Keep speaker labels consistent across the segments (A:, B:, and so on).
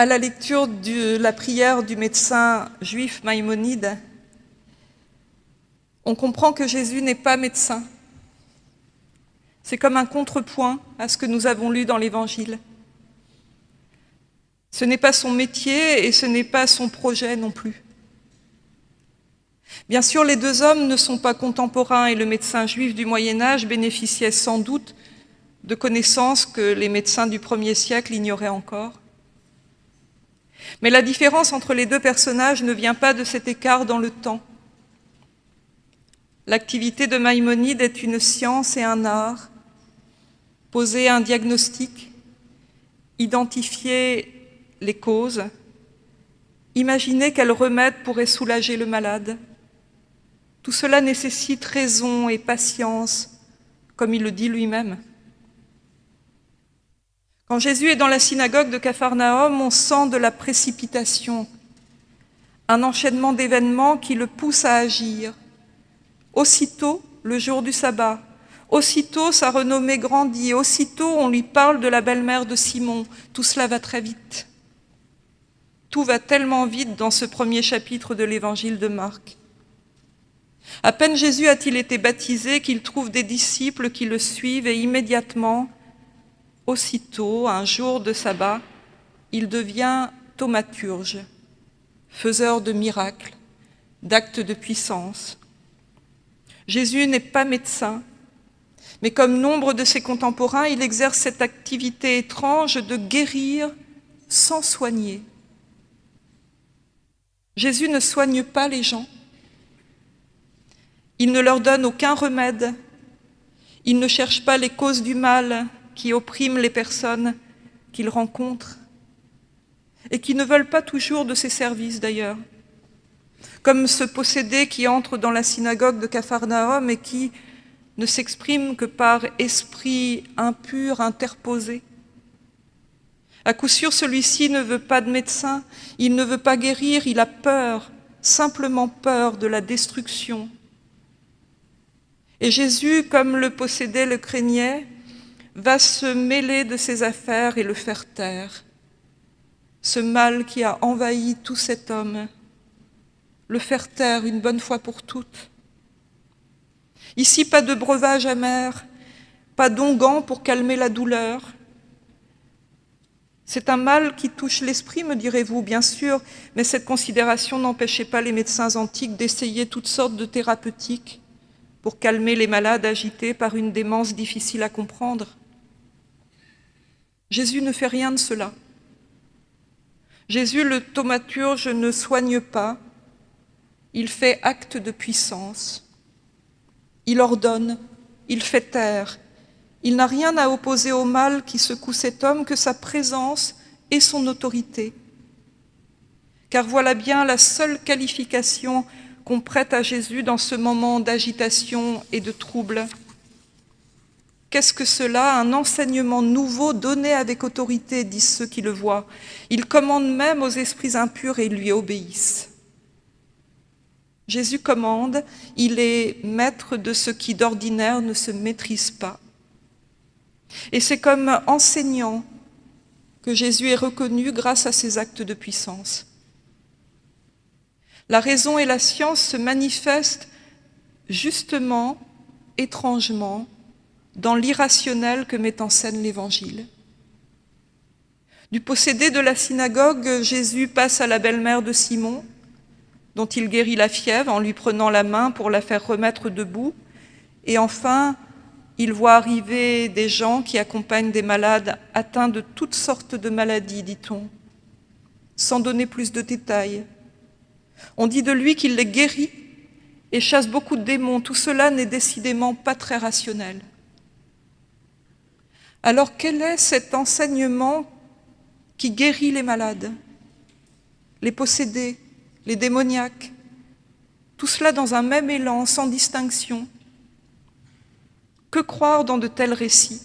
A: à la lecture de la prière du médecin juif Maïmonide, on comprend que Jésus n'est pas médecin. C'est comme un contrepoint à ce que nous avons lu dans l'Évangile. Ce n'est pas son métier et ce n'est pas son projet non plus. Bien sûr, les deux hommes ne sont pas contemporains et le médecin juif du Moyen-Âge bénéficiait sans doute de connaissances que les médecins du premier siècle ignoraient encore. Mais la différence entre les deux personnages ne vient pas de cet écart dans le temps. L'activité de Maïmonide est une science et un art, poser un diagnostic, identifier les causes, imaginer quel remède pourrait soulager le malade. Tout cela nécessite raison et patience, comme il le dit lui-même. Quand Jésus est dans la synagogue de Capharnaüm, on sent de la précipitation, un enchaînement d'événements qui le pousse à agir. Aussitôt, le jour du sabbat, aussitôt sa renommée grandit, aussitôt on lui parle de la belle-mère de Simon. Tout cela va très vite. Tout va tellement vite dans ce premier chapitre de l'évangile de Marc. À peine Jésus a-t-il été baptisé qu'il trouve des disciples qui le suivent et immédiatement, Aussitôt, un jour de sabbat, il devient thaumaturge, faiseur de miracles, d'actes de puissance. Jésus n'est pas médecin, mais comme nombre de ses contemporains, il exerce cette activité étrange de guérir sans soigner. Jésus ne soigne pas les gens, il ne leur donne aucun remède, il ne cherche pas les causes du mal, qui oppriment les personnes qu'il rencontre et qui ne veulent pas toujours de ses services d'ailleurs, comme ce possédé qui entre dans la synagogue de Capharnaüm et qui ne s'exprime que par esprit impur interposé. À coup sûr, celui-ci ne veut pas de médecin, il ne veut pas guérir, il a peur, simplement peur de la destruction. Et Jésus, comme le possédé le craignait, va se mêler de ses affaires et le faire taire. Ce mal qui a envahi tout cet homme, le faire taire une bonne fois pour toutes. Ici, pas de breuvage amer, pas d'onguent pour calmer la douleur. C'est un mal qui touche l'esprit, me direz-vous, bien sûr, mais cette considération n'empêchait pas les médecins antiques d'essayer toutes sortes de thérapeutiques pour calmer les malades agités par une démence difficile à comprendre. Jésus ne fait rien de cela. Jésus, le thaumaturge, ne soigne pas, il fait acte de puissance. Il ordonne, il fait taire. Il n'a rien à opposer au mal qui secoue cet homme que sa présence et son autorité. Car voilà bien la seule qualification qu'on prête à Jésus dans ce moment d'agitation et de trouble. Qu'est-ce que cela Un enseignement nouveau donné avec autorité, disent ceux qui le voient. Il commande même aux esprits impurs et lui obéissent. Jésus commande, il est maître de ce qui d'ordinaire ne se maîtrise pas. Et c'est comme enseignant que Jésus est reconnu grâce à ses actes de puissance. La raison et la science se manifestent justement, étrangement, dans l'irrationnel que met en scène l'Évangile. Du possédé de la synagogue, Jésus passe à la belle-mère de Simon, dont il guérit la fièvre en lui prenant la main pour la faire remettre debout. Et enfin, il voit arriver des gens qui accompagnent des malades atteints de toutes sortes de maladies, dit-on, sans donner plus de détails. On dit de lui qu'il les guérit et chasse beaucoup de démons. Tout cela n'est décidément pas très rationnel. Alors quel est cet enseignement qui guérit les malades, les possédés, les démoniaques, tout cela dans un même élan, sans distinction. Que croire dans de tels récits?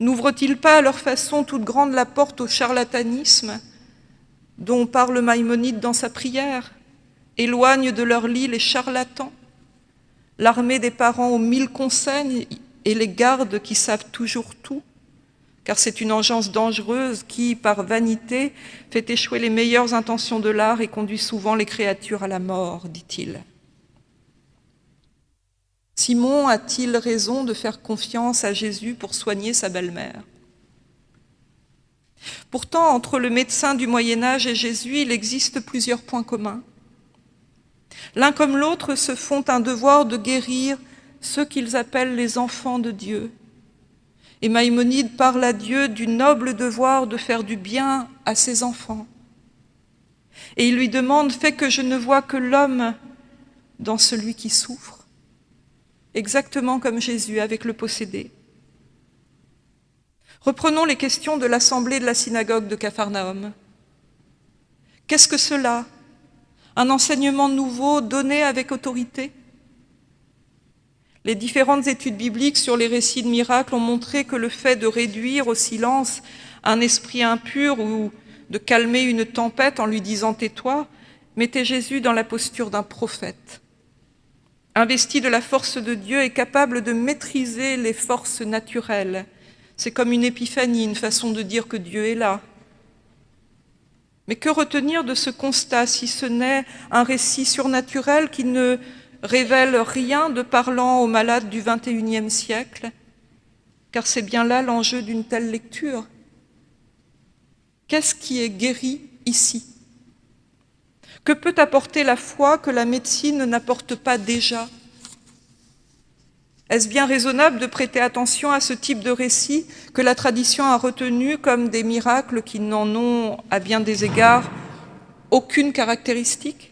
A: N'ouvre-t-il pas à leur façon toute grande la porte au charlatanisme dont parle Maïmonide dans sa prière Éloigne de leur lit les charlatans? L'armée des parents aux mille conseils et les gardes qui savent toujours tout, car c'est une engeance dangereuse qui, par vanité, fait échouer les meilleures intentions de l'art et conduit souvent les créatures à la mort, dit-il. Simon a-t-il raison de faire confiance à Jésus pour soigner sa belle-mère? Pourtant, entre le médecin du Moyen Âge et Jésus, il existe plusieurs points communs. L'un comme l'autre se font un devoir de guérir ceux qu'ils appellent les enfants de Dieu. Et Maïmonide parle à Dieu du noble devoir de faire du bien à ses enfants. Et il lui demande « Fais que je ne vois que l'homme dans celui qui souffre », exactement comme Jésus avec le possédé. Reprenons les questions de l'assemblée de la synagogue de Capharnaüm. Qu'est-ce que cela? Un enseignement nouveau donné avec autorité? Les différentes études bibliques sur les récits de miracles ont montré que le fait de réduire au silence un esprit impur ou de calmer une tempête en lui disant « tais-toi » mettait Jésus dans la posture d'un prophète. Investi de la force de Dieu et capable de maîtriser les forces naturelles, c'est comme une épiphanie, une façon de dire que Dieu est là. Mais que retenir de ce constat si ce n'est un récit surnaturel qui ne révèle rien de parlant aux malades du XXIe siècle Car c'est bien là l'enjeu d'une telle lecture. Qu'est-ce qui est guéri ici? Que peut apporter la foi que la médecine n'apporte pas déjà? Est-ce bien raisonnable de prêter attention à ce type de récit que la tradition a retenu comme des miracles qui n'en ont, à bien des égards, aucune caractéristique?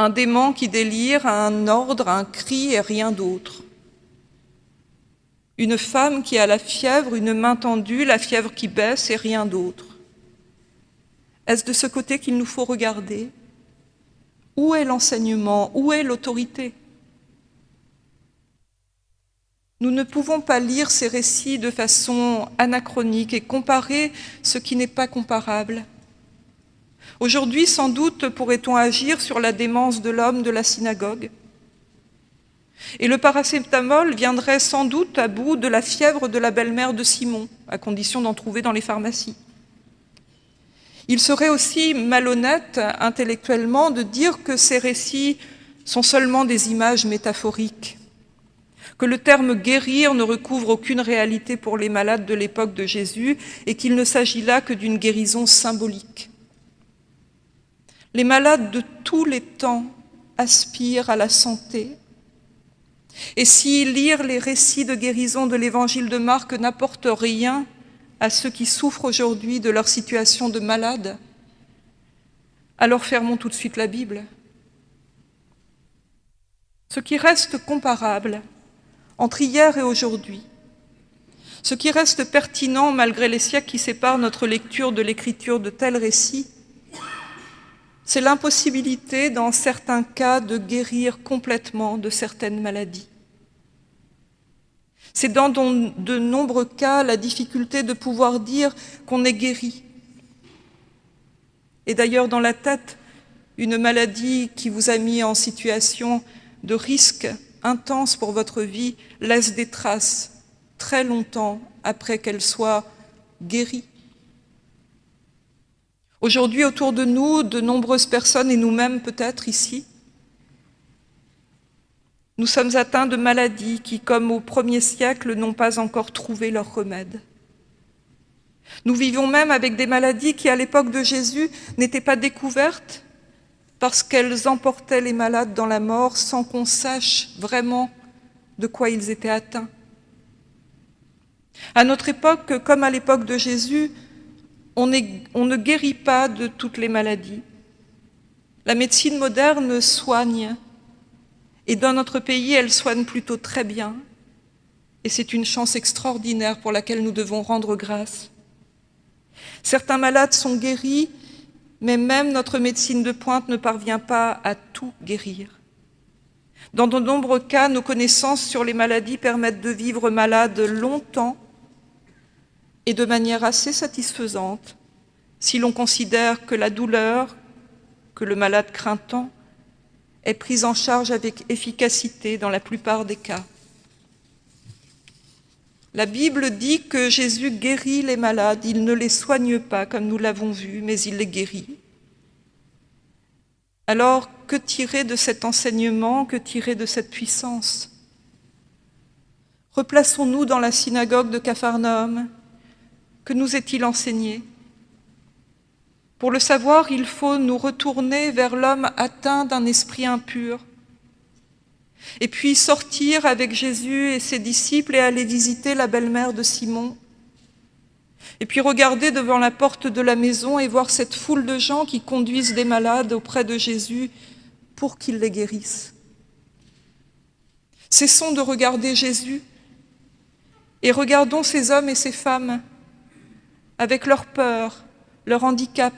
A: Un démon qui délire, un ordre, un cri et rien d'autre. Une femme qui a la fièvre, une main tendue, la fièvre qui baisse et rien d'autre. Est-ce de ce côté qu'il nous faut regarder? Où est l'enseignement? Où est l'autorité? Nous ne pouvons pas lire ces récits de façon anachronique et comparer ce qui n'est pas comparable. Aujourd'hui, sans doute, pourrait-on agir sur la démence de l'homme de la synagogue. Et le paracétamol viendrait sans doute à bout de la fièvre de la belle-mère de Simon, à condition d'en trouver dans les pharmacies. Il serait aussi malhonnête intellectuellement de dire que ces récits sont seulement des images métaphoriques que le terme « guérir » ne recouvre aucune réalité pour les malades de l'époque de Jésus et qu'il ne s'agit là que d'une guérison symbolique. Les malades de tous les temps aspirent à la santé. Et si lire les récits de guérison de l'évangile de Marc n'apporte rien à ceux qui souffrent aujourd'hui de leur situation de malade, alors fermons tout de suite la Bible. Ce qui reste comparable, entre hier et aujourd'hui. Ce qui reste pertinent malgré les siècles qui séparent notre lecture de l'écriture de tels récits, c'est l'impossibilité dans certains cas de guérir complètement de certaines maladies. C'est dans de nombreux cas la difficulté de pouvoir dire qu'on est guéri. Et d'ailleurs dans la tête, une maladie qui vous a mis en situation de risque intense pour votre vie laisse des traces très longtemps après qu'elle soit guérie. Aujourd'hui, autour de nous, de nombreuses personnes, et nous-mêmes peut-être ici, nous sommes atteints de maladies qui, comme au premier siècle, n'ont pas encore trouvé leur remède. Nous vivons même avec des maladies qui, à l'époque de Jésus, n'étaient pas découvertes parce qu'elles emportaient les malades dans la mort sans qu'on sache vraiment de quoi ils étaient atteints. À notre époque, comme à l'époque de Jésus, on, ne guérit pas de toutes les maladies. La médecine moderne soigne, et dans notre pays, elle soigne plutôt très bien, et c'est une chance extraordinaire pour laquelle nous devons rendre grâce. Certains malades sont guéris mais même notre médecine de pointe ne parvient pas à tout guérir. Dans de nombreux cas, nos connaissances sur les maladies permettent de vivre malade longtemps et de manière assez satisfaisante si l'on considère que la douleur que le malade craint tant est prise en charge avec efficacité dans la plupart des cas. La Bible dit que Jésus guérit les malades, il ne les soigne pas comme nous l'avons vu, mais il les guérit. Alors, que tirer de cet enseignement, que tirer de cette puissance? Replaçons-nous dans la synagogue de Capharnaüm. Que nous est-il enseigné Pour le savoir, il faut nous retourner vers l'homme atteint d'un esprit impur, et puis sortir avec Jésus et ses disciples et aller visiter la belle-mère de Simon, et puis regarder devant la porte de la maison et voir cette foule de gens qui conduisent des malades auprès de Jésus pour qu'il les guérisse. Cessons de regarder Jésus et regardons ces hommes et ces femmes avec leur peur, leur handicap,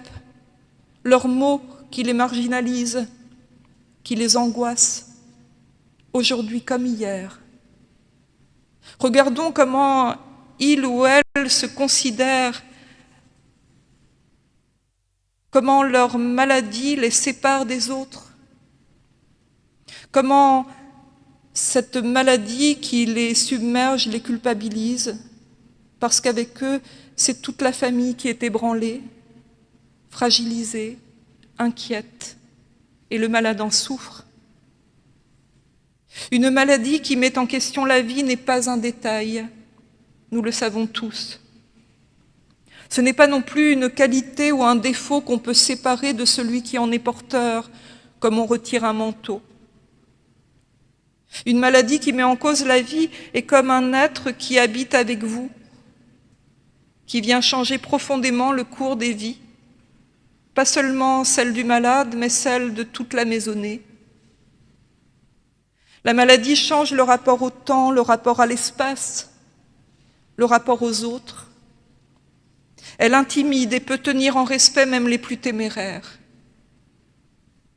A: leurs mots qui les marginalisent, qui les angoissent, aujourd'hui comme hier. Regardons comment il ou elle se considèrent, comment leur maladie les sépare des autres, comment cette maladie qui les submerge les culpabilise, parce qu'avec eux, c'est toute la famille qui est ébranlée, fragilisée, inquiète, et le malade en souffre. Une maladie qui met en question la vie n'est pas un détail, nous le savons tous. Ce n'est pas non plus une qualité ou un défaut qu'on peut séparer de celui qui en est porteur, comme on retire un manteau. Une maladie qui met en cause la vie est comme un être qui habite avec vous, qui vient changer profondément le cours des vies, pas seulement celle du malade, mais celle de toute la maisonnée. La maladie change le rapport au temps, le rapport à l'espace, le rapport aux autres. Elle intimide et peut tenir en respect même les plus téméraires.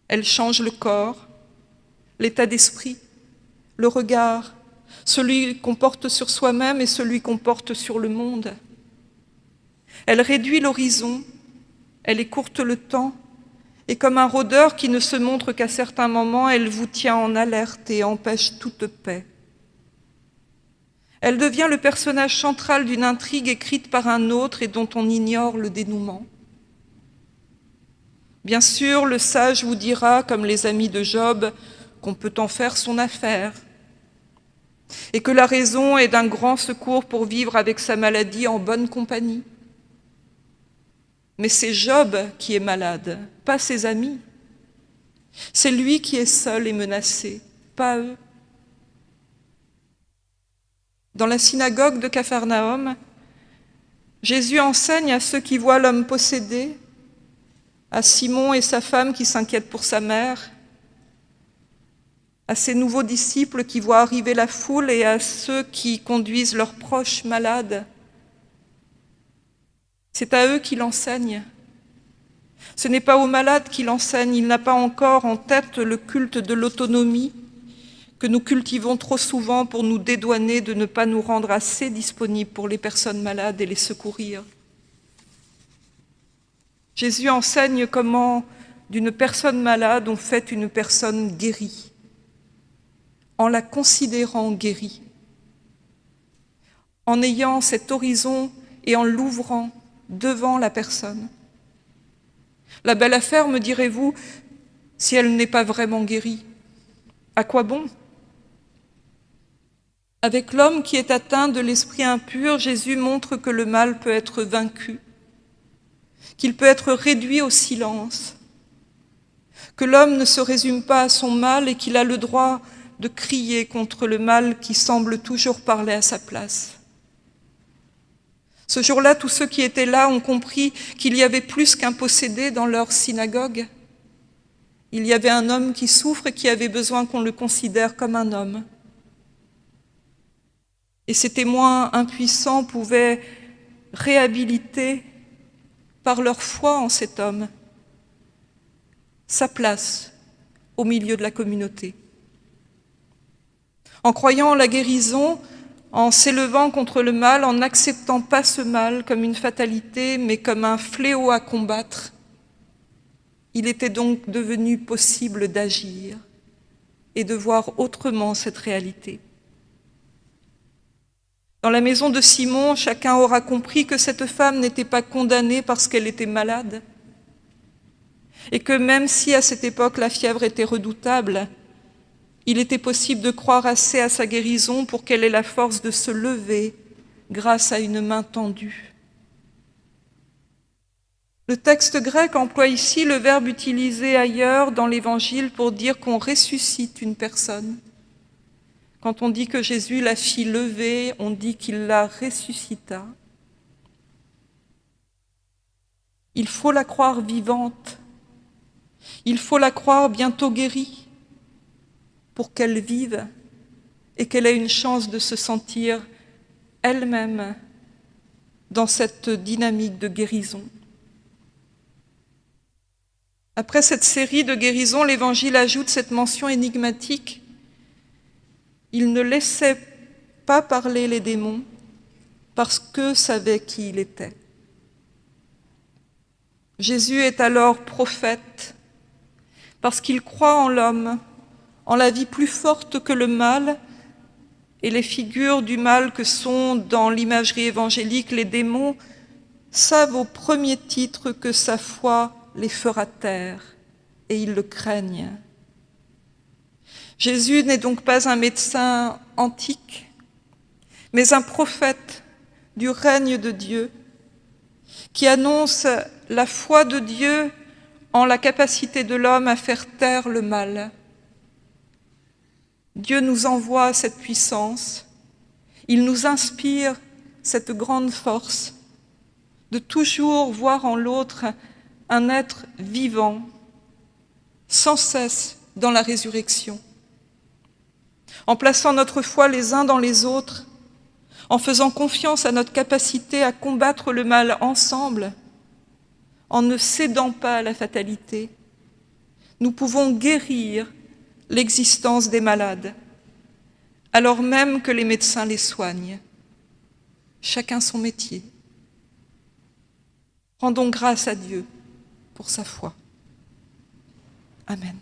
A: Elle change le corps, l'état d'esprit, le regard, celui qu'on porte sur soi-même et celui qu'on porte sur le monde. Elle réduit l'horizon, elle écourte le temps, et comme un rôdeur qui ne se montre qu'à certains moments, elle vous tient en alerte et empêche toute paix. Elle devient le personnage central d'une intrigue écrite par un autre et dont on ignore le dénouement. Bien sûr, le sage vous dira, comme les amis de Job, qu'on peut en faire son affaire, et que la raison est d'un grand secours pour vivre avec sa maladie en bonne compagnie. Mais c'est Job qui est malade, pas ses amis. C'est lui qui est seul et menacé, pas eux. Dans la synagogue de Capharnaüm, Jésus enseigne à ceux qui voient l'homme possédé, à Simon et sa femme qui s'inquiètent pour sa mère, à ces nouveaux disciples qui voient arriver la foule et à ceux qui conduisent leurs proches malades. C'est à eux qu'il enseigne. Ce n'est pas aux malades qu'il enseigne, il n'a pas encore en tête le culte de l'autonomie que nous cultivons trop souvent pour nous dédouaner de ne pas nous rendre assez disponibles pour les personnes malades et les secourir. Jésus enseigne comment d'une personne malade on fait une personne guérie en la considérant guérie, en ayant cet horizon et en l'ouvrant devant la personne. La belle affaire, me direz-vous, si elle n'est pas vraiment guérie, à quoi bon? Avec l'homme qui est atteint de l'esprit impur, Jésus montre que le mal peut être vaincu, qu'il peut être réduit au silence, que l'homme ne se résume pas à son mal et qu'il a le droit de crier contre le mal qui semble toujours parler à sa place. Ce jour-là, tous ceux qui étaient là ont compris qu'il y avait plus qu'un possédé dans leur synagogue. Il y avait un homme qui souffre et qui avait besoin qu'on le considère comme un homme. Et ces témoins impuissants pouvaient réhabiliter par leur foi en cet homme sa place au milieu de la communauté en croyant la guérison, en s'élevant contre le mal, en n'acceptant pas ce mal comme une fatalité, mais comme un fléau à combattre. Il était donc devenu possible d'agir et de voir autrement cette réalité. Dans la maison de Simon, chacun aura compris que cette femme n'était pas condamnée parce qu'elle était malade, et que même si à cette époque la fièvre était redoutable, il était possible de croire assez à sa guérison pour qu'elle ait la force de se lever grâce à une main tendue. Le texte grec emploie ici le verbe utilisé ailleurs dans l'Évangile pour dire qu'on ressuscite une personne. Quand on dit que Jésus la fit lever, on dit qu'il la ressuscita. Il faut la croire vivante. Il faut la croire bientôt guérie pour qu'elle vive et qu'elle ait une chance de se sentir elle-même dans cette dynamique de guérison. Après cette série de guérisons, l'Évangile ajoute cette mention énigmatique. Il ne laissait pas parler les démons parce que savait qui il était. Jésus est alors prophète parce qu'il croit en l'homme, en la vie plus forte que le mal et les figures du mal que sont dans l'imagerie évangélique les démons savent au premier titre que sa foi les fera taire et ils le craignent. Jésus n'est donc pas un médecin antique, mais un prophète du règne de Dieu qui annonce la foi de Dieu en la capacité de l'homme à faire taire le mal. Dieu nous envoie cette puissance, il nous inspire cette grande force de toujours voir en l'autre un être vivant, sans cesse dans la résurrection. En plaçant notre foi les uns dans les autres, en faisant confiance à notre capacité à combattre le mal ensemble, en ne cédant pas à la fatalité, nous pouvons guérir l'existence des malades, alors même que les médecins les soignent. Chacun son métier. Rendons grâce à Dieu pour sa foi. Amen.